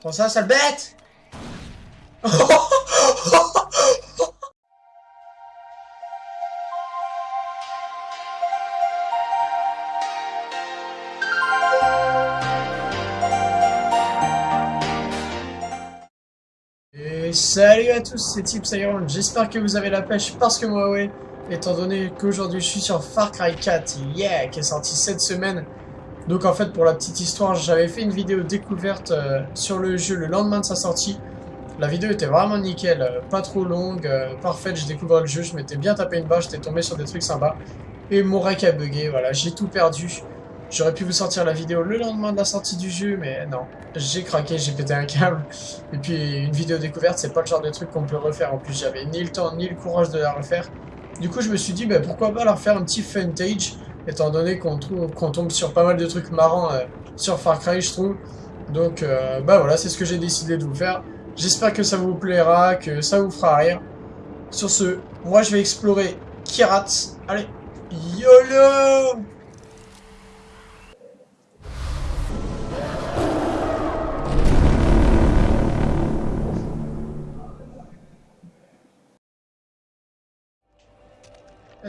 Prends ça, sale bête. Et salut à tous, c'est Tips Iron, j'espère que vous avez la pêche parce que moi ouais, étant donné qu'aujourd'hui je suis sur Far Cry 4, yeah, qui est sorti cette semaine. Donc en fait pour la petite histoire, j'avais fait une vidéo découverte euh, sur le jeu le lendemain de sa sortie. La vidéo était vraiment nickel, euh, pas trop longue, euh, parfaite, je découvrais le jeu, je m'étais bien tapé une barre, j'étais tombé sur des trucs sympas. Et mon rec a bugué, voilà, j'ai tout perdu. J'aurais pu vous sortir la vidéo le lendemain de la sortie du jeu, mais non. J'ai craqué, j'ai pété un câble. Et puis, une vidéo découverte, c'est pas le genre de truc qu'on peut refaire. En plus, j'avais ni le temps, ni le courage de la refaire. Du coup, je me suis dit, bah, pourquoi pas leur faire un petit funtage, étant donné qu'on tombe sur pas mal de trucs marrants euh, sur Far Cry, je trouve. Donc, euh, bah voilà, c'est ce que j'ai décidé de vous faire. J'espère que ça vous plaira, que ça vous fera rire. Sur ce, moi, je vais explorer Kirat. Allez, YOLO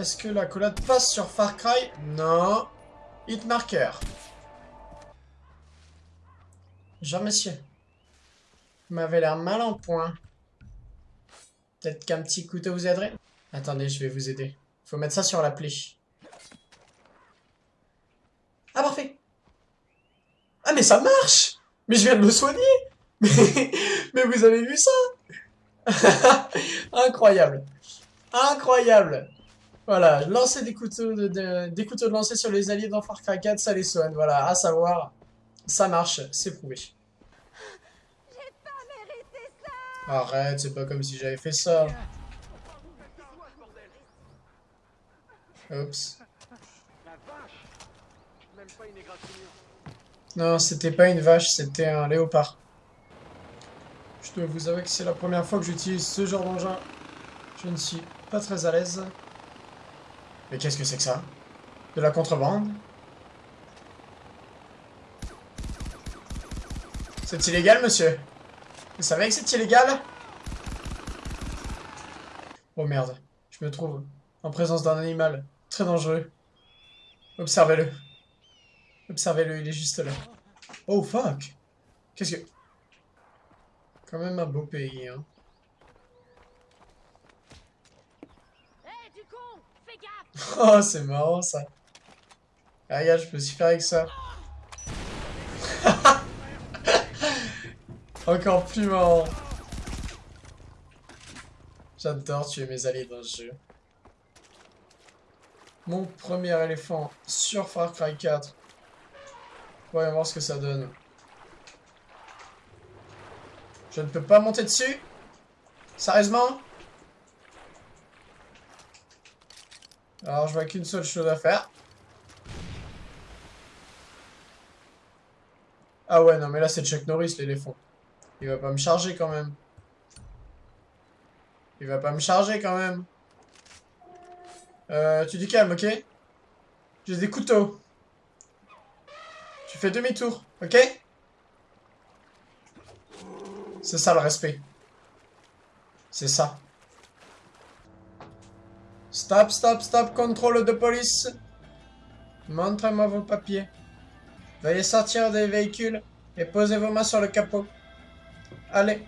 Est-ce que la collade passe sur Far Cry? Non. Hitmarker. Monsieur. Vous m'avez l'air mal en point. Peut-être qu'un petit couteau vous aiderait Attendez, je vais vous aider. Faut mettre ça sur la plaie. Ah, parfait Ah, mais ça marche Mais je viens de me soigner mais vous avez vu ça? Incroyable Incroyable voilà, lancer des couteaux de, des couteaux de lancer sur les alliés dans Far Cry 4, ça les soigne. Voilà, à savoir, ça marche, c'est prouvé. Arrête, c'est pas comme si j'avais fait ça. Oups. Non, c'était pas une vache, c'était un léopard. Je dois vous avouer que c'est la première fois que j'utilise ce genre d'engin. Je ne suis pas très à l'aise. Mais qu'est-ce que c'est que ça? De la contrebande? C'est illégal, monsieur Vous savez que c'est illégal? Oh merde, je me trouve en présence d'un animal très dangereux. Observez-le. Observez-le, il est juste là. Oh fuck Qu'est-ce que... Quand même un beau pays, hein. Oh, c'est marrant ça. Ah, regarde, je peux aussi faire avec ça. Encore plus marrant. J'adore tuer mes alliés dans ce jeu. Mon premier éléphant sur Far Cry 4. Voyons voir ce que ça donne. Je ne peux pas monter dessus Sérieusement? Alors, je vois qu'une seule chose à faire. Ah ouais, non, mais là, c'est Chuck Norris, l'éléphant. Il va pas me charger, quand même. Il va pas me charger, quand même. Euh, tu dis calme, ok? J'ai des couteaux. Tu fais demi-tour, ok? C'est ça, le respect. C'est ça. Stop, stop, stop, contrôle de police. Montrez-moi vos papiers. Veuillez sortir des véhicules et posez vos mains sur le capot. Allez.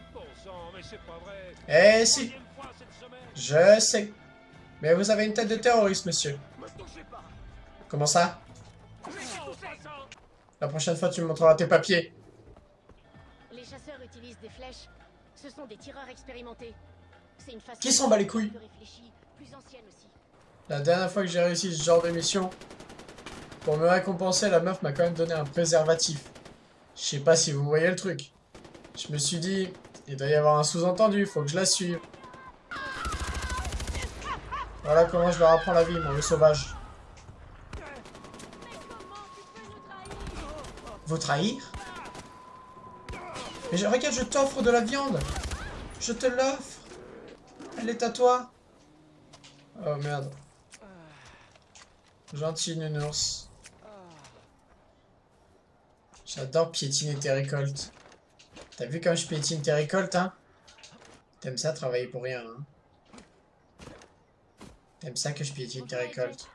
Eh si. Je sais. Mais vous avez une tête de terroriste, monsieur. Comment ça? La prochaine fois, tu me montreras tes papiers. Les chasseurs utilisent des flèches. Ce sont des tireurs expérimentés. Qui s'en bat les couilles la dernière fois que j'ai réussi ce genre de mission, pour me récompenser, la meuf m'a quand même donné un préservatif. Je sais pas si vous voyez le truc. Je me suis dit, il doit y avoir un sous-entendu, faut que je la suive. Voilà comment je leur apprends la vie, mon sauvage. Vous trahir? Mais je, regarde, je t'offre de la viande Je te l'offre Elle est à toi Oh merde. Gentil nounours. J'adore piétiner tes récoltes. T'as vu comme je piétine tes récoltes, hein? T'aimes ça, travailler pour rien, hein? T'aimes ça que je piétine tes récoltes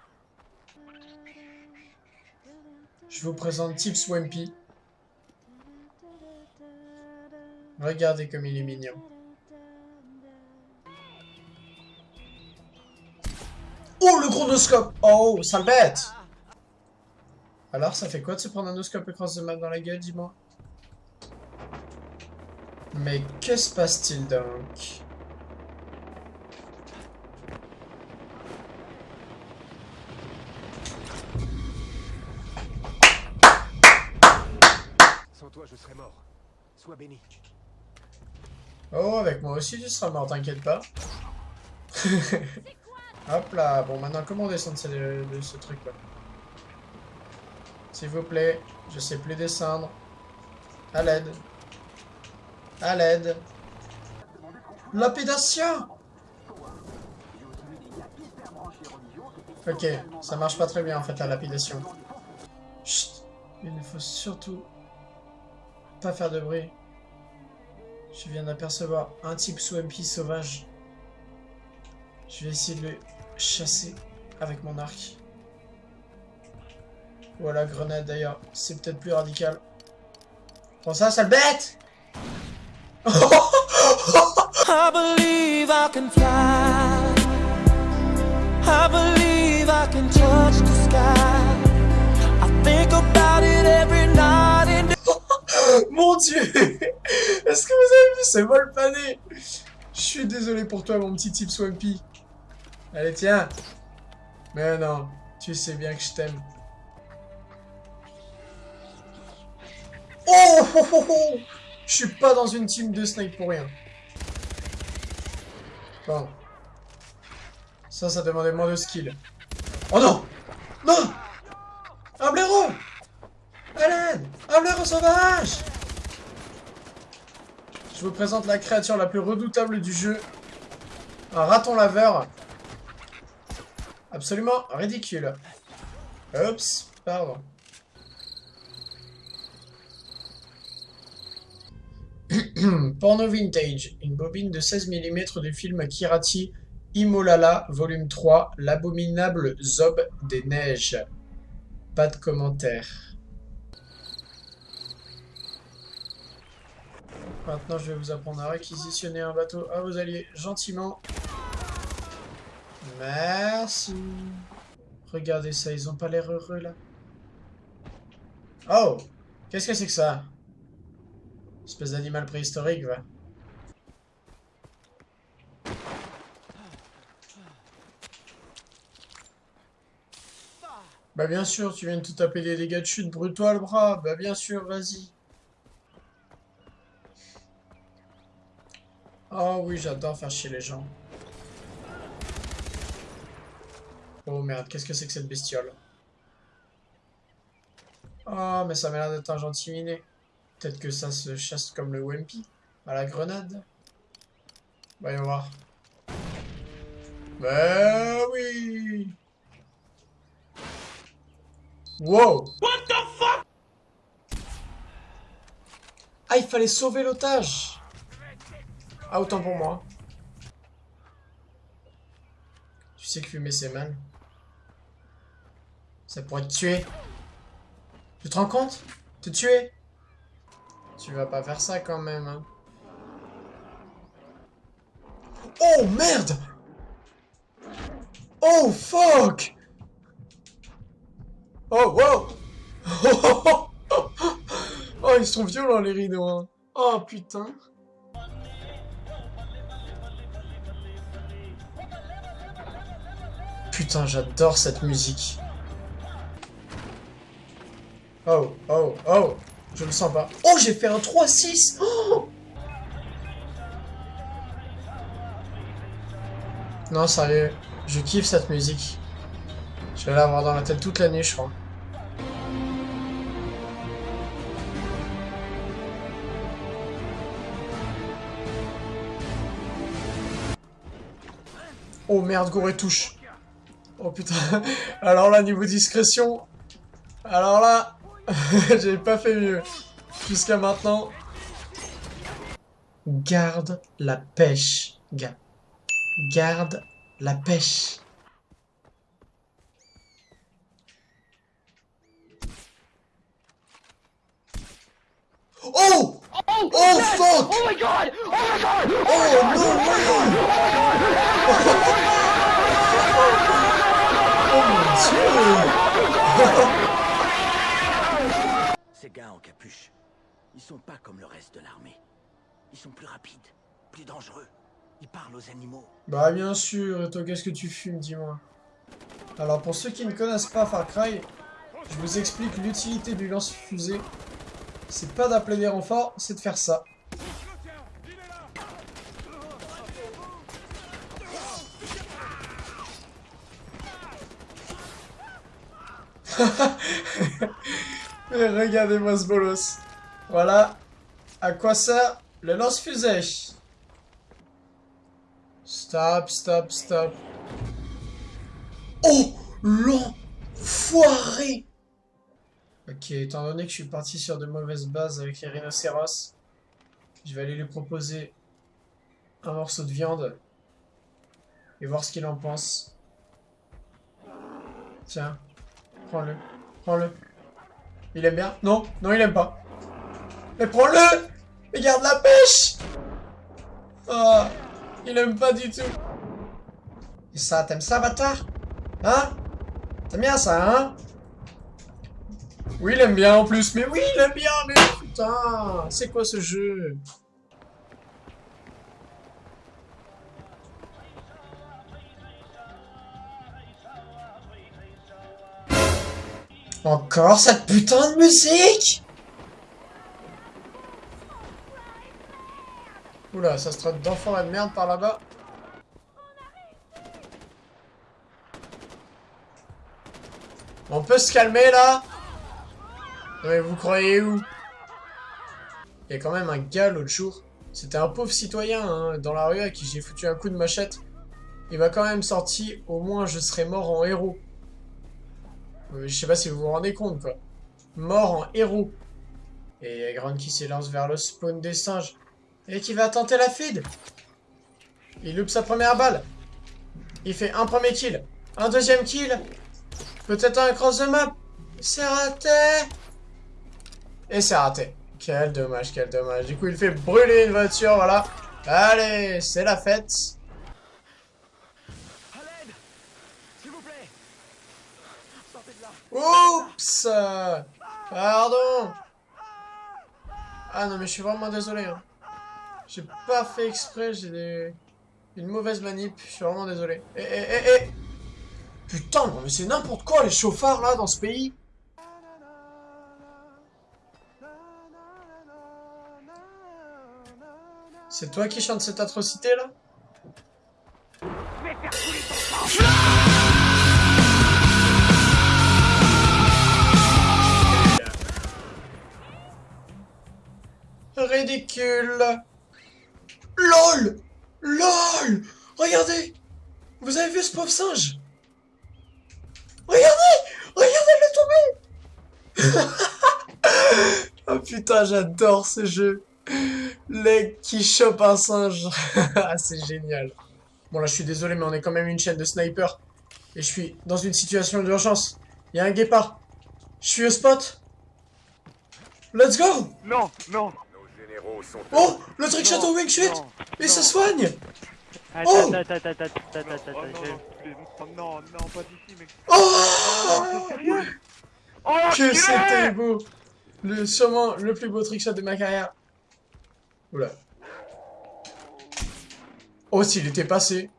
Je vous présente Tips Wimpy. Regardez comme il est mignon. Oh, le chronoscope Oh, sale bête Alors, ça fait quoi de se prendre un oscope across the map dans la gueule, dis-moi? Mais que se passe-t-il donc? Sans toi, je serais mort. Sois béni. Oh, avec moi aussi tu seras mort, t'inquiète pas. Hop là, bon maintenant comment descendre de ce, truc là S'il vous plaît, je sais plus descendre. À l'aide. À l'aide. Lapidation Ok, ça marche pas très bien en fait la lapidation. Chut, il ne faut surtout pas faire de bruit. Je viens d'apercevoir un type Swampy sauvage. Je vais essayer de le chasser avec mon arc. Voilà, grenade d'ailleurs. C'est peut-être plus radical. Prends ça, sale bête I believe I can fly. I believe I can touch the sky. I think about it every night and Mon dieu Est-ce que vous avez vu ce vol pané Je suis désolé pour toi, mon petit type Swampy. Allez, tiens Mais non, tu sais bien que je t'aime. Oh, oh, oh, oh Je suis pas dans une team de snipe pour rien. Bon. Ça, ça demandait moins de skill. Oh non Non Un blaireau l'aide Un blaireau sauvage Je vous présente la créature la plus redoutable du jeu. Un raton laveur. Absolument ridicule. Oups, pardon. Porno Vintage, une bobine de 16 mm du film Kirati Imolala, volume 3, l'abominable Zob des neiges. Pas de commentaire. Maintenant, je vais vous apprendre à réquisitionner un bateau à vos alliés gentiment. Merci. Regardez ça, ils ont pas l'air heureux là. Oh Qu'est-ce que c'est que ça? Espèce d'animal préhistorique, va. Bah bien sûr, tu viens de tout taper des dégâts de chute, brûle-toi le bras. Bah bien sûr, vas-y. Oh oui, j'adore faire chier les gens. Oh merde, qu'est-ce que c'est que cette bestiole? Oh, mais ça m'a l'air d'être un gentil minet. Peut-être que ça se chasse comme le Wimpy, à la grenade? Voyons voir. Bah oui Wow What the fuck? Ah, il fallait sauver l'otage Ah, autant pour moi. Tu sais que fumer c'est mal. Ça pourrait te tuer. Tu te rends compte? Te tuer Tu vas pas faire ça quand même, hein. Oh merde! Oh fuck! Oh wow! Oh ils sont violents les rideaux hein. Oh putain. Putain j'adore cette musique Oh oh oh Je le sens pas Oh j'ai fait un 3-6 oh Non sérieux Je kiffe cette musique je vais l'avoir dans la tête toute l'année, je crois. Oh merde, Goré touche. Oh putain. Alors là, niveau discrétion. Alors là, j'ai pas fait mieux. Jusqu'à maintenant. Garde la pêche, gars. Garde la pêche. Oh Oh fuck Oh my god! Oh my god! Oh no way Oh mon dieu Ces gars en ils sont pas comme le reste de l'armée. Ils sont plus rapides, plus dangereux. Ils parlent aux animaux. Bah bien sûr, et toi qu'est-ce que tu fumes, dis-moi? Alors pour ceux qui ne connaissent pas Far Cry, je vous explique l'utilité du lance-fusée. C'est pas d'appeler des renforts, c'est de faire ça. Regardez-moi ce bolos. Voilà. À quoi sert le lance-fusée? Stop, stop, stop. Oh L'enfoiré Ok, étant donné que je suis parti sur de mauvaises bases avec les rhinocéros, je vais aller lui proposer un morceau de viande et voir ce qu'il en pense. Tiens, prends-le, prends-le. Il aime bien Non, non, il aime pas. Mais prends-le Mais garde la pêche Oh, il aime pas du tout. Et ça, t'aimes ça, bâtard? Hein? T'aimes bien ça, hein? Oui, il aime bien en plus. Mais oui, il aime bien, mais putain C'est quoi ce jeu? Encore cette putain de musique? Oula, ça se traite d'enfant de merde par là-bas. On peut se calmer là? Mais vous croyez où? Il y a quand même un gars l'autre jour. C'était un pauvre citoyen hein, dans la rue à qui j'ai foutu un coup de machette. Il m'a quand même sorti, au moins je serais mort en héros. Euh, Je sais pas si vous vous rendez compte quoi. Mort en héros. Et Grand qui s'élance vers le spawn des singes. Et qui va tenter la feed. Il loupe sa première balle. Il fait un premier kill. Un deuxième kill. Peut-être un cross de map. C'est raté. Et c'est raté. Quel dommage, quel dommage. Du coup, il fait brûler une voiture, voilà. Allez, c'est la fête. À l'aide S'il vous plaît Sortez de là Oups Pardon Ah non, mais je suis vraiment désolé. Hein. J'ai pas fait exprès, j'ai des... une mauvaise manip. Je suis vraiment désolé. Eh, eh, eh, eh Putain, mais c'est n'importe quoi les chauffards là dans ce pays. C'est toi qui chante cette atrocité là? Ridicule. LOL! LOL! Regardez! Vous avez vu ce pauvre singe? Regardez! Regardez le tomber Oh putain, j'adore ce jeu. Leg qui chope un singe. Ah, c'est génial. Bon là, je suis désolé, mais on est quand même une chaîne de snipers. Et je suis dans une situation d'urgence. Il y a un guépard. Je suis au spot. Let's go! Non, non, Généraux sont... Oh Le trick Non, château wing Et non. ça soigne Attends, Oh attends, attends, attends, attends, attends, Oh attends, non, non, oh pas d'ici, mec. Oh Oh, Que enculé c'était beau le, Sûrement le plus beau trickshot de ma carrière. Oula. Oh, s'il était passé.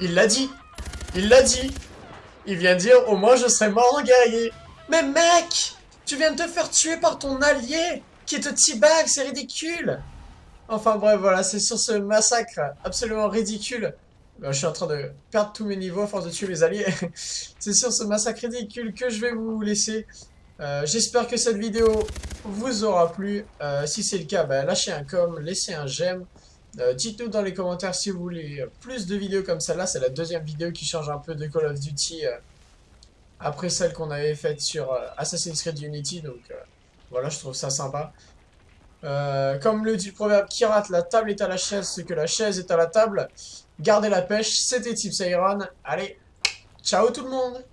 Il l'a dit Il l'a dit Il vient dire au moins je serai mort en guerrier Mais mec Tu viens de te faire tuer par ton allié qui te teabag, c'est ridicule Enfin bref, voilà, c'est sur ce massacre absolument ridicule. Ben, je suis en train de perdre tous mes niveaux à force de tuer mes alliés. c'est sur ce massacre ridicule que je vais vous laisser. Euh, J'espère que cette vidéo vous aura plu. Euh, si c'est le cas, ben, lâchez un com, laissez un j'aime. Euh, Dites-nous dans les commentaires si vous voulez plus de vidéos comme celle-là. C'est la deuxième vidéo qui change un peu de Call of Duty euh, après celle qu'on avait faite sur euh, Assassin's Creed Unity. Donc voilà, je trouve ça sympa. Comme le dit le proverbe qui rate, la table est à la chaise, ce que la chaise est à la table. Gardez la pêche, c'était Tips Iron. Allez, ciao tout le monde